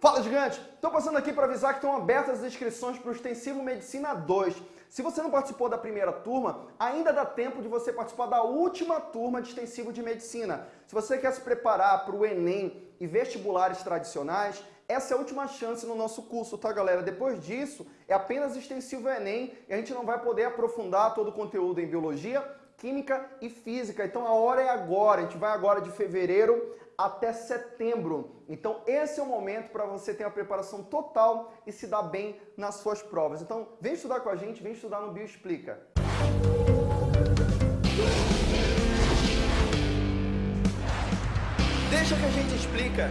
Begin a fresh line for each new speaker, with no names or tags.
Fala, gigante! Estou passando aqui para avisar que estão abertas as inscrições para o Extensivo Medicina 2. Se você não participou da primeira turma, ainda dá tempo de você participar da última turma de Extensivo de Medicina. Se você quer se preparar para o Enem e vestibulares tradicionais, essa é a última chance no nosso curso, tá, galera? Depois disso, é apenas Extensivo Enem e a gente não vai poder aprofundar todo o conteúdo em Biologia, Química e Física. Então a hora é agora, a gente vai agora de fevereiro até setembro. Então esse é o momento para você ter uma preparação total e se dar bem nas suas provas. Então vem estudar com a gente, vem estudar no Bio Explica. Deixa que a gente explica.